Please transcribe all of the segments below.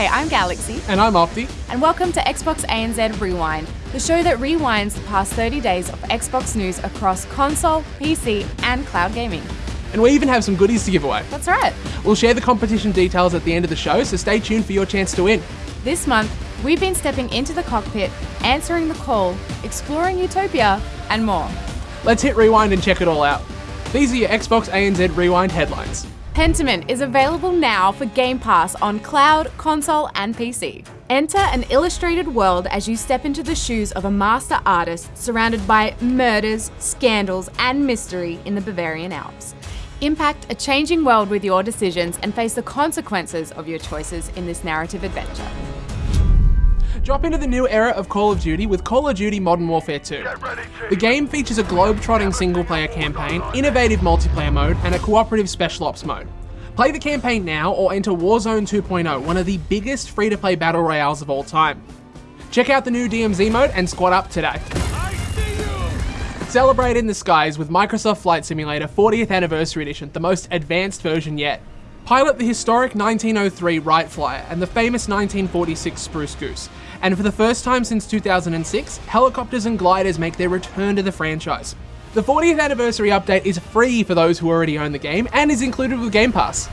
Hi, I'm Galaxy. And I'm Opti. And welcome to Xbox ANZ Rewind, the show that rewinds the past 30 days of Xbox news across console, PC, and cloud gaming. And we even have some goodies to give away. That's right. We'll share the competition details at the end of the show, so stay tuned for your chance to win. This month, we've been stepping into the cockpit, answering the call, exploring Utopia, and more. Let's hit rewind and check it all out. These are your Xbox ANZ Rewind headlines. Pentiment is available now for Game Pass on cloud, console, and PC. Enter an illustrated world as you step into the shoes of a master artist surrounded by murders, scandals, and mystery in the Bavarian Alps. Impact a changing world with your decisions and face the consequences of your choices in this narrative adventure. Drop into the new era of Call of Duty with Call of Duty Modern Warfare 2. The game features a globe-trotting single-player campaign, innovative multiplayer mode, and a cooperative special ops mode. Play the campaign now or enter Warzone 2.0, one of the biggest free-to-play battle royales of all time. Check out the new DMZ mode and squad up today. Celebrate in the skies with Microsoft Flight Simulator 40th Anniversary Edition, the most advanced version yet. Pilot the historic 1903 Wright Flyer and the famous 1946 Spruce Goose. And for the first time since 2006, helicopters and gliders make their return to the franchise. The 40th anniversary update is free for those who already own the game and is included with Game Pass.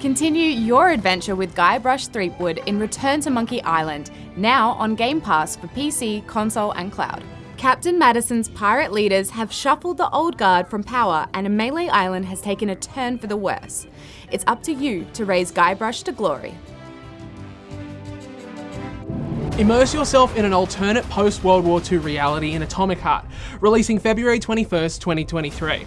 Continue your adventure with Guybrush Threepwood in Return to Monkey Island, now on Game Pass for PC, console, and cloud. Captain Madison's pirate leaders have shuffled the old guard from power and a Melee Island has taken a turn for the worse. It's up to you to raise Guybrush to glory. Immerse yourself in an alternate post-World War II reality in Atomic Heart, releasing February 21st, 2023.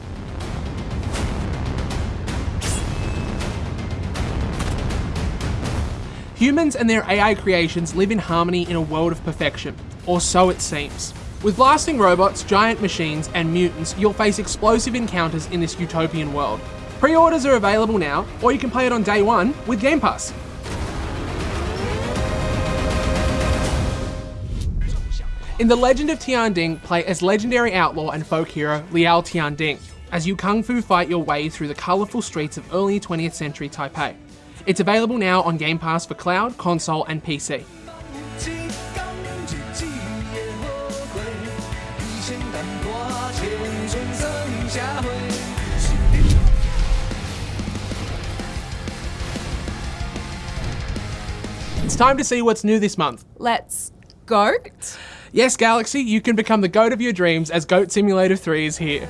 Humans and their AI creations live in harmony in a world of perfection, or so it seems. With blasting robots, giant machines, and mutants, you'll face explosive encounters in this utopian world. Pre-orders are available now, or you can play it on day one with Game Pass. In The Legend of Tian Ding, play as legendary outlaw and folk hero Liao Tian Ding, as you kung fu fight your way through the colourful streets of early 20th century Taipei. It's available now on Game Pass for cloud, console, and PC. It's time to see what's new this month. Let's go. Yes, Galaxy, you can become the goat of your dreams as Goat Simulator 3 is here.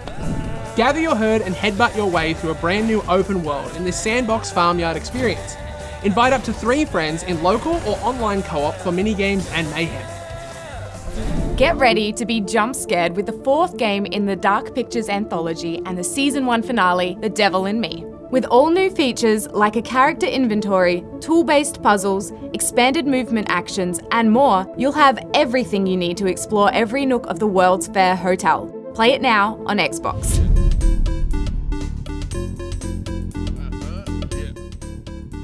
Gather your herd and headbutt your way through a brand new open world in this sandbox farmyard experience. Invite up to three friends in local or online co-op for mini-games and mayhem. Get ready to be jump scared with the fourth game in the Dark Pictures anthology and the season one finale, The Devil in Me. With all new features like a character inventory, tool-based puzzles, expanded movement actions, and more, you'll have everything you need to explore every nook of the World's Fair Hotel. Play it now on Xbox.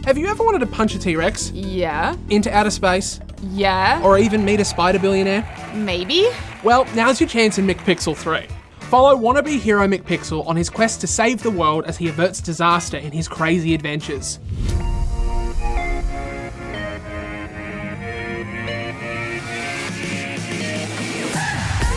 Have you ever wanted to punch a T-Rex? Yeah. Into outer space? Yeah. Or even meet a spider billionaire? Maybe. Well, now's your chance in McPixel 3. Follow wannabe hero McPixel on his quest to save the world as he averts disaster in his crazy adventures.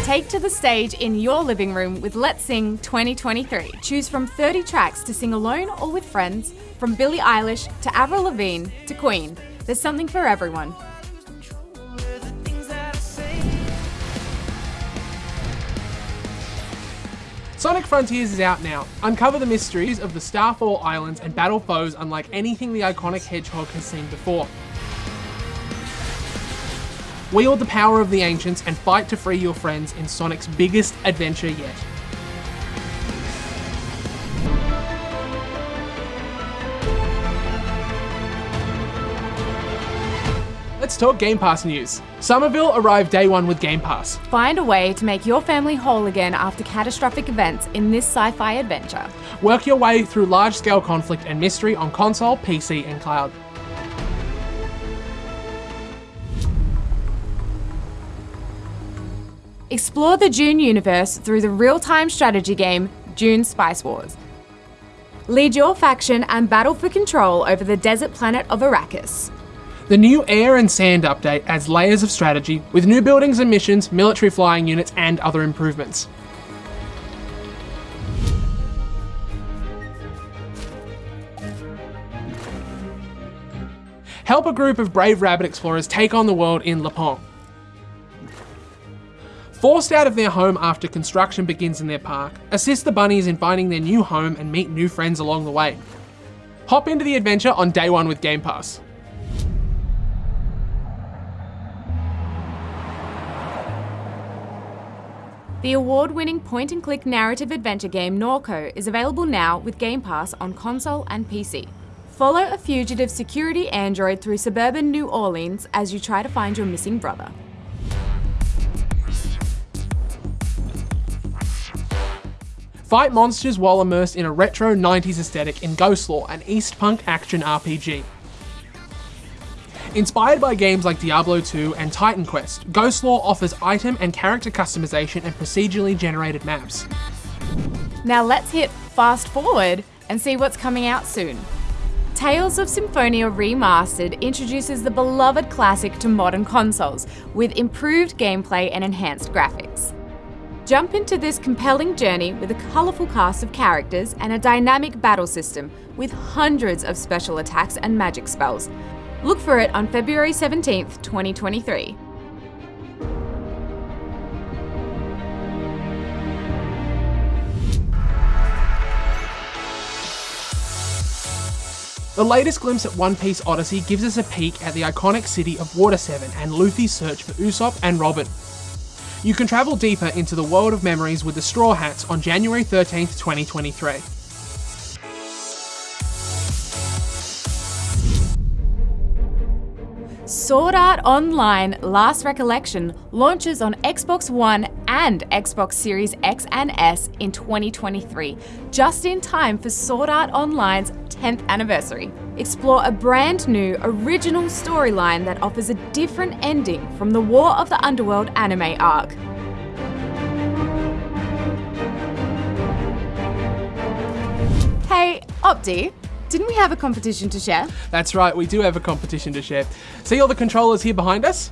Take to the stage in your living room with Let's Sing 2023. Choose from 30 tracks to sing alone or with friends, from Billie Eilish to Avril Lavigne to Queen. There's something for everyone. Sonic Frontiers is out now. Uncover the mysteries of the Starfall Islands and battle foes unlike anything the iconic Hedgehog has seen before. Wield the power of the ancients and fight to free your friends in Sonic's biggest adventure yet. Talk Game Pass news. Somerville arrived day one with Game Pass. Find a way to make your family whole again after catastrophic events in this sci-fi adventure. Work your way through large-scale conflict and mystery on console, PC and cloud. Explore the Dune universe through the real-time strategy game Dune Spice Wars. Lead your faction and battle for control over the desert planet of Arrakis. The new Air and Sand update adds layers of strategy with new buildings and missions, military flying units, and other improvements. Help a group of brave rabbit explorers take on the world in Lapin. Forced out of their home after construction begins in their park, assist the bunnies in finding their new home and meet new friends along the way. Hop into the adventure on day one with Game Pass. The award winning point and click narrative adventure game Norco is available now with Game Pass on console and PC. Follow a fugitive security android through suburban New Orleans as you try to find your missing brother. Fight monsters while immersed in a retro 90s aesthetic in Ghostlore, an East Punk action RPG. Inspired by games like Diablo 2 and Titan Quest, Ghostlore offers item and character customization and procedurally generated maps. Now let's hit fast forward and see what's coming out soon. Tales of Symphonia Remastered introduces the beloved classic to modern consoles with improved gameplay and enhanced graphics. Jump into this compelling journey with a colourful cast of characters and a dynamic battle system with hundreds of special attacks and magic spells. Look for it on February 17th, 2023. The latest glimpse at One Piece Odyssey gives us a peek at the iconic city of Water 7 and Luffy's search for Usopp and Robin. You can travel deeper into the world of memories with the Straw Hats on January 13th, 2023. Sword Art Online Last Recollection launches on Xbox One and Xbox Series X and S in 2023, just in time for Sword Art Online's 10th anniversary. Explore a brand new, original storyline that offers a different ending from the War of the Underworld anime arc. Hey, Opti, didn't we have a competition to share? That's right, we do have a competition to share. See all the controllers here behind us?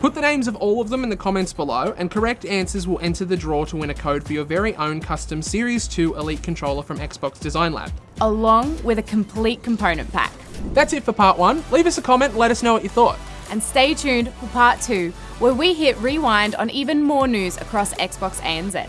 Put the names of all of them in the comments below, and correct answers will enter the draw to win a code for your very own custom Series 2 Elite controller from Xbox Design Lab. Along with a complete component pack. That's it for part one. Leave us a comment let us know what you thought. And stay tuned for part two, where we hit rewind on even more news across Xbox ANZ.